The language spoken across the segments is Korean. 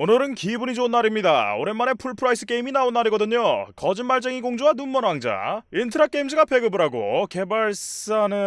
오늘은 기분이 좋은 날입니다. 오랜만에 full price 게임이 나온 날이거든요. 거짓말쟁이 공주와 눈먼 왕자. 인트라 게임즈가 배급을 하고 개발사는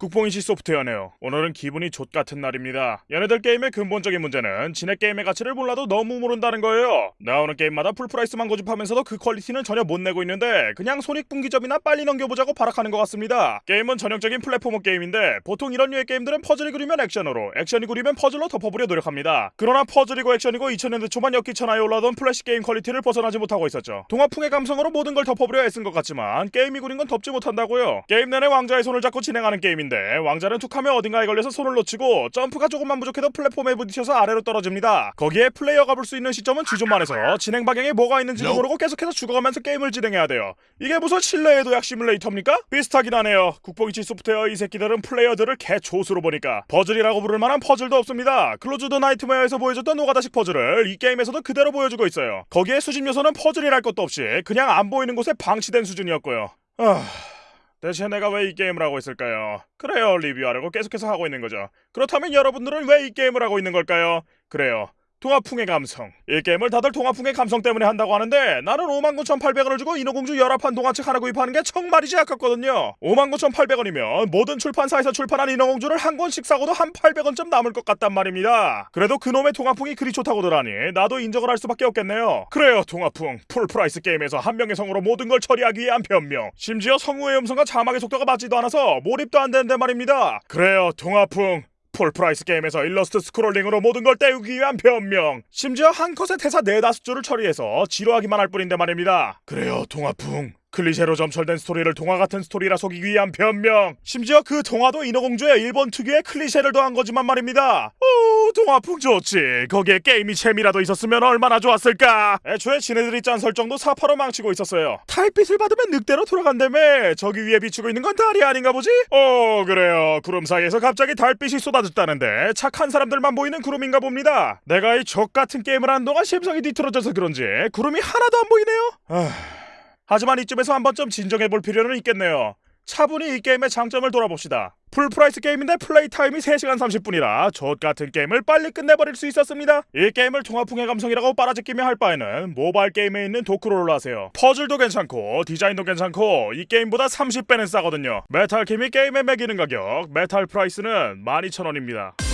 국뽕이치 소프트웨어네요. 오늘은 기분이 좆 같은 날입니다. 얘네들 게임의 근본적인 문제는 지네 게임의 가치를 몰라도 너무 모른다는 거예요. 나오는 게임마다 full price만 고집하면서도 그 quality는 전혀 못 내고 있는데 그냥 손익분기점이나 빨리 넘겨보자고 발악하는 것 같습니다. 게임은 전형적인 platformer 게임인데 보통 이런 류의 게임들은 퍼즐이 구리면 액션으로, 액션이 구리면 퍼즐로 덮어보려 노력합니다. 그러나 퍼즐이고 액션이고 2000년대 초반 엽기천하에 올라오던 플래시 게임 quality를 벗어나지 못하고 있었죠. 동화풍의 감성으로 모든 걸 덮어보려 애쓴 것 같지만 게임이 구린 건 덮지 못한다고요. 게임 내내 왕자의 손을 잡고 진행하는 게임인데 왕자는 툭하면 어딘가에 걸려서 손을 놓치고 점프가 조금만 부족해도 플랫폼에 부딪혀서 아래로 떨어집니다. 거기에 플레이어가 볼 수 있는 시점은 쥐좆만해서 진행 방향에 뭐가 있는지도 모르고 계속해서 죽어가면서 게임을 진행해야 돼요. 이게 무슨 신뢰의 도약 시뮬레이터입니까? 비슷하긴 하네요. 국뽕이치 소프트웨어 이 새끼들은 플레이어들을 개좆으로 보니까 퍼즐이라고 부를 만한 퍼즐도 없습니다. 클로즈드 나이트메어에서 보여줬던 노가다식 퍼즐을 이 게임에서도 그대로 보여주고 있어요. 거기에 수집 요소는 퍼즐이랄 것도 없이 그냥 안 보이는 곳에 방치된 수준이었고요. 아... 대체 내가 왜 이 게임을 하고 있을까요? 그래요, 리뷰하려고 계속해서 하고 있는 거죠. 그렇다면 여러분들은 왜 이 게임을 하고 있는 걸까요? 그래요. 동화풍의 감성. 이 게임을 다들 동화풍의 감성 때문에 한다고 하는데 나는 59,800원을 주고 인어공주 열화판 동화책 하나 구입하는 게 정말이지 아깝거든요. 59,800원이면 모든 출판사에서 출판한 인어공주를 한 권씩 사고도 한 800원쯤 남을 것 같단 말입니다. 그래도 그놈의 동화풍이 그리 좋다고더라니 나도 인정을 할 수밖에 없겠네요. 그래요, 동화풍. full price 게임에서 한 명의 성우로 모든 걸 처리하기 위한 변명. 심지어 성우의 음성과 자막의 속도가 맞지도 않아서 몰입도 안 되는데 말입니다. 그래요, 동화풍. full price 게임에서 일러스트 스크롤링으로 모든 걸 때우기 위한 변명. 심지어 한 컷의 대사 네다섯 줄을 처리해서 지루하기만 할 뿐인데 말입니다. 그래요 동화풍. 클리셰로 점철된 스토리를 동화 같은 스토리라 속이기 위한 변명. 심지어 그 동화도 인어공주의 일본 특유의 클리셰를 더한 거지만 말입니다. 오 동화풍 좋지. 거기에 게임이 재미라도 있었으면 얼마나 좋았을까? 애초에 지네들이 짠 설정도 삽화로 망치고 있었어요. 달빛을 받으면 늑대로 돌아간다며. 저기 위에 비추고 있는 건 달이 아닌가 보지? 어 그래요. 구름 사이에서 갑자기 달빛이 쏟아졌다는데 착한 사람들만 보이는 구름인가 봅니다. 내가 이 좆 같은 게임을 하는 동안 심성이 뒤틀어져서 그런지 구름이 하나도 안 보이네요. 아... 하지만 이쯤에서 한 번쯤 진정해 볼 필요는 있겠네요. 차분히 이 게임의 장점을 돌아봅시다. full price 게임인데 play time이 3시간 30분이라 좆 같은 게임을 빨리 끝내버릴 수 있었습니다. 이 게임을 동화풍의 감성이라고 빨아제끼며 할 바에는 모바일 게임에 있는 도쿠로를 하세요. 퍼즐도 괜찮고 디자인도 괜찮고 이 게임보다 30배는 싸거든요. 메탈 킴이 게임에 매기는 가격 메탈 price는 12,000원입니다.